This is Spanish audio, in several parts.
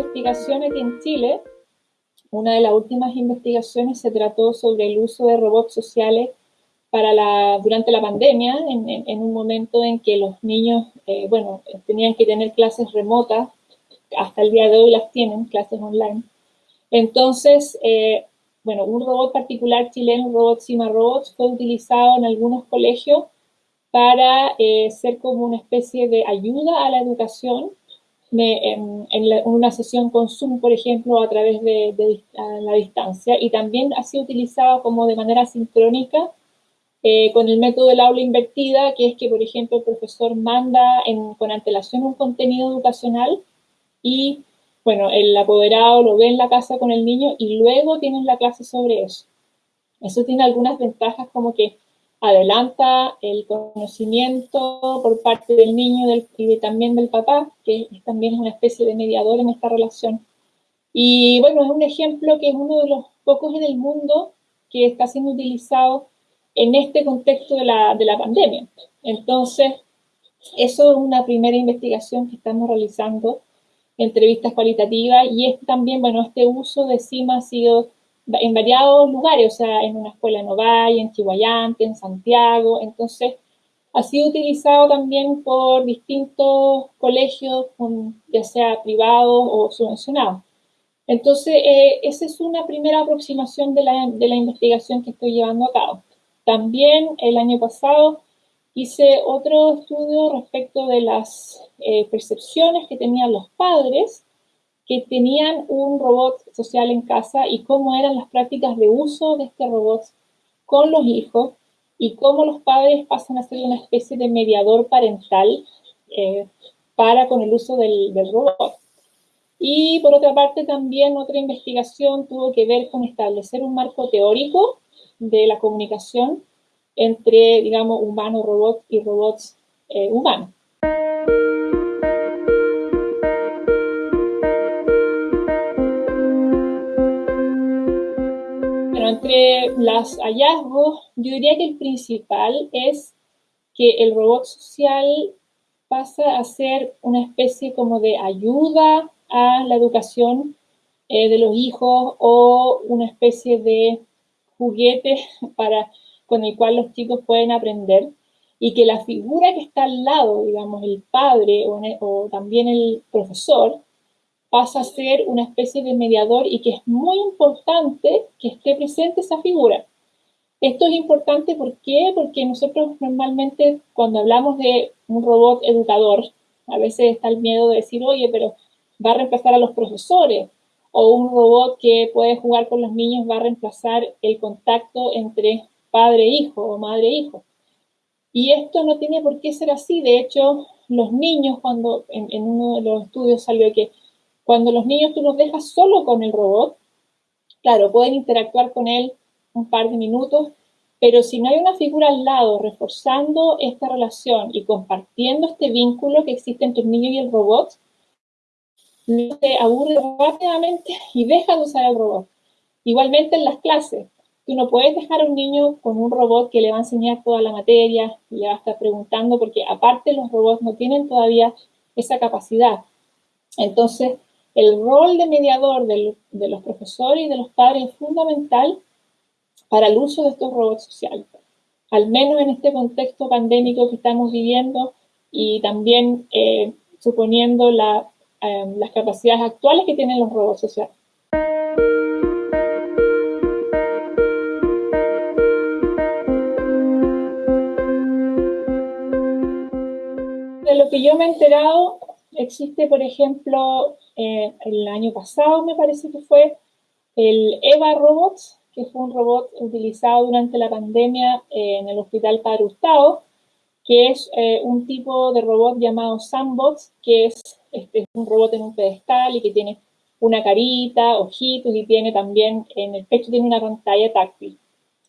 aquí en Chile, una de las últimas investigaciones se trató sobre el uso de robots sociales para la, durante la pandemia, en, un momento en que los niños, eh, bueno, tenían que tener clases remotas, hasta el día de hoy las tienen, clases online. Entonces, eh, bueno, un robot particular chileno, un robot Cima Robots, fue utilizado en algunos colegios para eh, ser como una especie de ayuda a la educación en, una sesión con Zoom, por ejemplo, a través de, la distancia, y también ha sido utilizado como de manera sincrónica eh, con el método del aula invertida, que es que, por ejemplo, el profesor manda con antelación un contenido educacional y, bueno, el apoderado lo ve en la casa con el niño y luego tienen la clase sobre eso. Eso tiene algunas ventajas como que adelanta el conocimiento por parte del niño y también del papá, que también es una especie de mediador en esta relación. Y bueno, es un ejemplo que es uno de los pocos en el mundo que está siendo utilizado en este contexto de la, de la pandemia. Entonces, eso es una primera investigación que estamos realizando, entrevistas cualitativas, y es también, bueno, este uso de CIMA ha sido en variados lugares, o sea, en una escuela en Ovalle, en Chihuayante, en Santiago, entonces ha sido utilizado también por distintos colegios, ya sea privados o subvencionados. Entonces, eh, esa es una primera aproximación de la, de la investigación que estoy llevando a cabo. También el año pasado hice otro estudio respecto de las eh, percepciones que tenían los padres que tenían un robot social en casa y cómo eran las prácticas de uso de este robot con los hijos y cómo los padres pasan a ser una especie de mediador parental eh, para con el uso del, robot. Y por otra parte también otra investigación tuvo que ver con establecer un marco teórico de la comunicación entre, digamos, humano-robot y robots eh, humanos. Entre los hallazgos, yo diría que el principal es que el robot social pasa a ser una especie como de ayuda a la educación eh, de los hijos o una especie de juguete para, con el cual los chicos pueden aprender. Y que la figura que está al lado, digamos, el padre o también el profesor, pasa a ser una especie de mediador y que es muy importante que esté presente esa figura. Esto es importante ¿por qué? porque nosotros normalmente cuando hablamos de un robot educador, a veces está el miedo de decir, oye, pero va a reemplazar a los profesores, o un robot que puede jugar con los niños va a reemplazar el contacto entre padre e o madre e. Y esto no tiene por qué ser así. De hecho, los niños, cuando en uno de los estudios salió que cuando los niños tú los dejas solo con el robot, claro, pueden interactuar con él un par de minutos, pero si no hay una figura al lado reforzando esta relación y compartiendo este vínculo que existe entre el niño y el robot, se aburre rápidamente y deja de usar el robot. Igualmente en las clases, tú no puedes dejar a un niño con un robot que le va a enseñar toda la materia y le va a estar preguntando, porque aparte los robots no tienen todavía esa capacidad. Entonces, el rol de mediador de, los profesores y de los padres es fundamental para el uso de estos robots sociales, al menos en este contexto pandémico que estamos viviendo y también eh, suponiendo eh, las capacidades actuales que tienen los robots sociales. De lo que yo me he enterado, existe, por ejemplo, eh, el año pasado, me parece que fue, el EVA Robots, que fue un robot utilizado durante la pandemia eh, en el Hospital Padre Hurtado, que es eh, un tipo de robot llamado Sandbox, que es este, un robot en un pedestal y que tiene una carita, ojitos y tiene también en el pecho tiene una pantalla táctil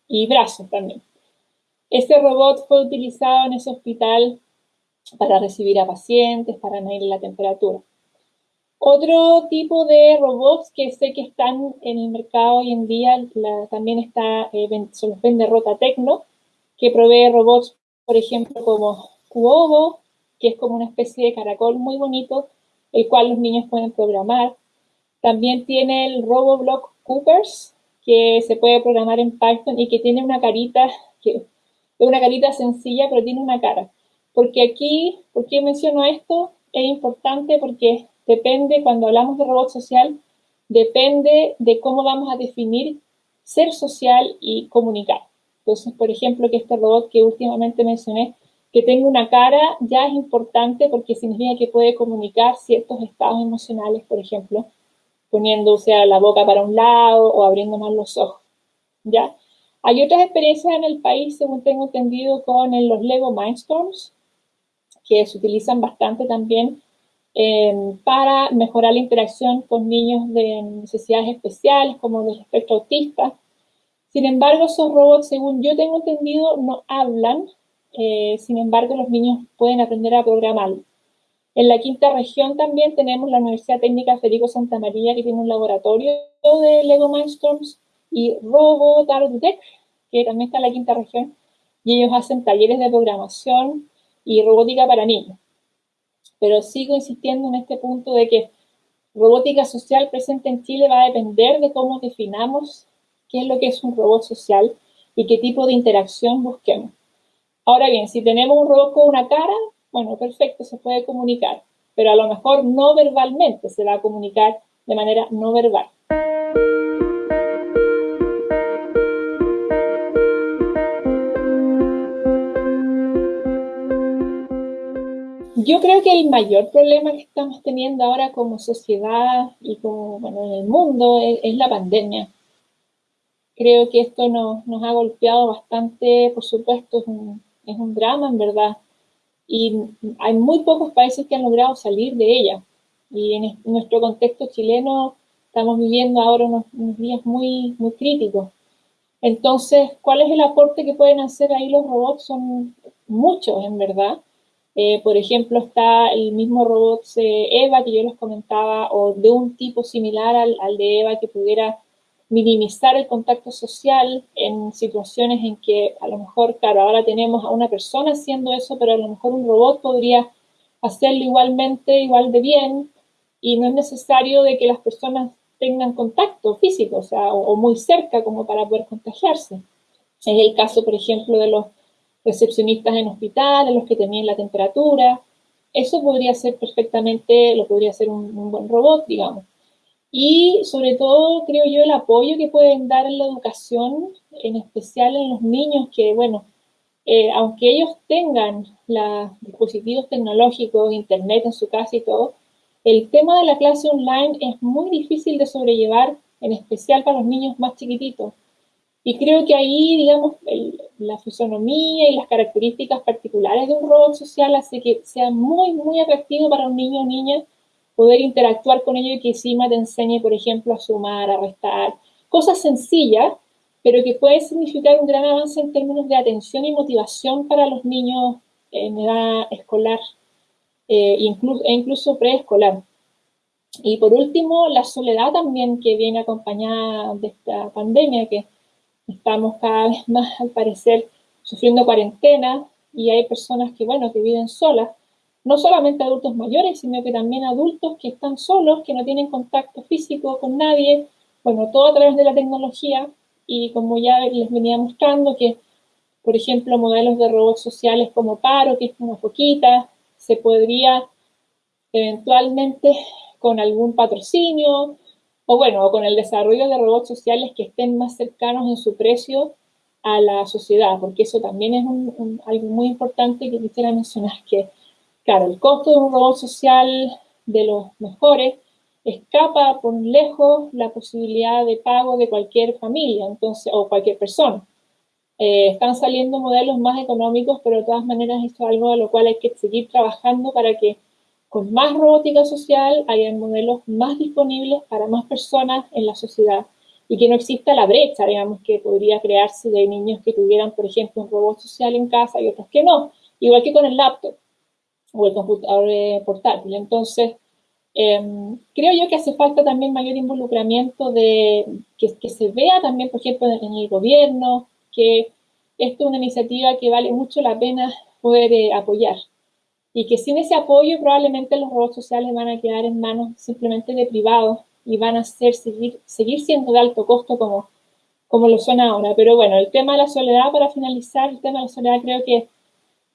y brazos también. Este robot fue utilizado en ese hospital para recibir a pacientes, para medir la temperatura. Otro tipo de robots que sé que están en el mercado hoy en día, también está, eh, se los vende Rota Tecno, que provee robots, por ejemplo, como Cuobo, que es como una especie de caracol muy bonito, el cual los niños pueden programar. También tiene el RoboBlock Coopers, que se puede programar en Python y que tiene una carita, que es una carita sencilla, pero tiene una cara. Porque aquí, ¿por qué menciono esto? Es importante porque depende, cuando hablamos de robot social, depende de cómo vamos a definir ser social y comunicar. Entonces, por ejemplo, que este robot que últimamente mencioné, que tenga una cara, ya es importante porque significa que puede comunicar ciertos estados emocionales, por ejemplo, poniéndose la boca para un lado o abriendo más los ojos. ¿Ya? Hay otras experiencias en el país, según tengo entendido, con los Lego Mindstorms, que se utilizan bastante también eh, para mejorar la interacción con niños de necesidades especiales, como del espectro autista. Sin embargo, esos robots, según yo tengo entendido, no hablan. Eh, sin embargo, los niños pueden aprender a programarlo. En la quinta región también tenemos la Universidad Técnica Federico Santa María, que tiene un laboratorio de Lego Mindstorms, y Robo Tech, que también está en la quinta región, y ellos hacen talleres de programación y robótica para niños. Pero sigo insistiendo en este punto de que robótica social presente en Chile va a depender de cómo definamos qué es lo que es un robot social y qué tipo de interacción busquemos. Ahora bien, si tenemos un robot con una cara, bueno, perfecto, se puede comunicar, pero a lo mejor no verbalmente, se va a comunicar de manera no verbal. Yo creo que el mayor problema que estamos teniendo ahora como sociedad y como bueno, en el mundo es, la pandemia. Creo que esto nos, nos, ha golpeado bastante, por supuesto, es un, es un drama en verdad, y hay muy pocos países que han logrado salir de ella. Y en nuestro contexto chileno estamos viviendo ahora unos, días muy, muy críticos. Entonces, ¿cuál es el aporte que pueden hacer ahí los robots? Son muchos, en verdad. Eh, por ejemplo, está el mismo robot Eva que yo les comentaba, o de un tipo similar al, al de Eva que pudiera minimizar el contacto social en situaciones en que a lo mejor, claro, ahora tenemos a una persona haciendo eso, pero a lo mejor un robot podría hacerlo igualmente, igual de bien, y no es necesario de que las personas tengan contacto físico, o sea, o, muy cerca como para poder contagiarse. Es el caso, por ejemplo, de los recepcionistas en hospitales, los que tenían la temperatura. Eso podría ser perfectamente, lo podría hacer un buen robot, digamos y sobre todo creo yo el apoyo que pueden dar en la educación, en especial en los niños que, bueno, eh, aunque ellos tengan los dispositivos tecnológicos, internet en su casa y todo, el tema de la clase online es muy difícil de sobrellevar, en especial para los niños más chiquititos. Y creo que ahí, digamos, la fisonomía y las características particulares de un robot social hace que sea muy, muy atractivo para un niño o niña poder interactuar con ellos y que encima te enseñe, por ejemplo, a sumar, a restar, cosas sencillas, pero que puede significar un gran avance en términos de atención y motivación para los niños en edad escolar eh, incluso, e incluso preescolar. Y por último, la soledad también que viene acompañada de esta pandemia, que estamos cada vez más, al parecer, sufriendo cuarentena y hay personas que, bueno, que viven solas. No solamente adultos mayores, sino que también adultos que están solos, que no tienen contacto físico con nadie, bueno, todo a través de la tecnología. Y como ya les venía mostrando que, por ejemplo, modelos de robots sociales como Paro, que es una foquita, se podría eventualmente con algún patrocinio o bueno, con el desarrollo de robots sociales que estén más cercanos en su precio a la sociedad, porque eso también es algo muy importante que quisiera mencionar, que Claro, el costo de un robot social de los mejores escapa por lejos la posibilidad de pago de cualquier familia entonces, o cualquier persona. Eh, están saliendo modelos más económicos, pero de todas maneras esto es algo a lo cual hay que seguir trabajando para que con más robótica social haya modelos más disponibles para más personas en la sociedad y que no exista la brecha, digamos, que podría crearse de niños que tuvieran, por ejemplo, un robot social en casa y otros que no, igual que con el laptop o el computador eh, portátil. Entonces, em, creo yo que hace falta también mayor involucramiento de que, que, se vea también, por ejemplo, en el gobierno, que esto es una iniciativa que vale mucho la pena poder eh, apoyar. Y que sin ese apoyo probablemente los robots sociales van a quedar en manos simplemente de privados y van a ser, seguir, seguir siendo de alto costo como, como lo son ahora. Pero bueno, el tema de la soledad, para finalizar, el tema de la soledad creo que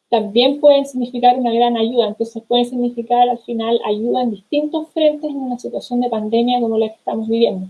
también pueden significar una gran ayuda. Entonces pueden significar al final ayuda en distintos frentes en una situación de pandemia como la que estamos viviendo.